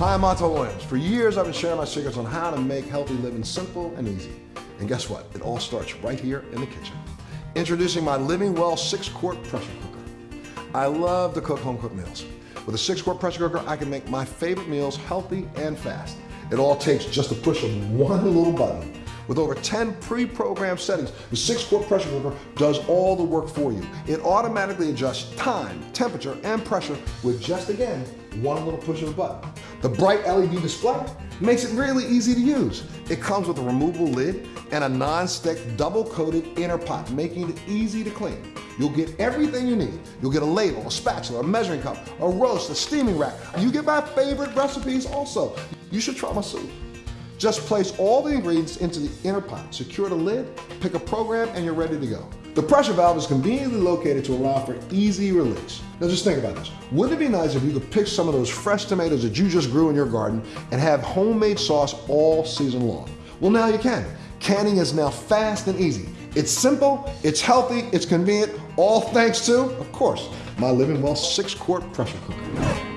Hi, I'm Montel Williams. For years, I've been sharing my secrets on how to make healthy living simple and easy. And guess what? It all starts right here in the kitchen. Introducing my Living Well 6-quart pressure cooker. I love to cook home-cooked meals. With a 6-quart pressure cooker, I can make my favorite meals healthy and fast. It all takes just a push of one little button. With over 10 pre-programmed settings, the 6-quart pressure cooker does all the work for you. It automatically adjusts time, temperature, and pressure with just, again, one little push of a button. The bright LED display makes it really easy to use. It comes with a removable lid and a non-stick double-coated inner pot, making it easy to clean. You'll get everything you need. You'll get a ladle, a spatula, a measuring cup, a roast, a steaming rack. You get my favorite recipes also. You should try my soup. Just place all the ingredients into the inner pot, secure the lid, pick a program, and you're ready to go. The pressure valve is conveniently located to allow for easy release. Now just think about this. Wouldn't it be nice if you could pick some of those fresh tomatoes that you just grew in your garden and have homemade sauce all season long? Well, now you can. Canning is now fast and easy. It's simple, it's healthy, it's convenient, all thanks to, of course, my Living Well 6-quart pressure cooker.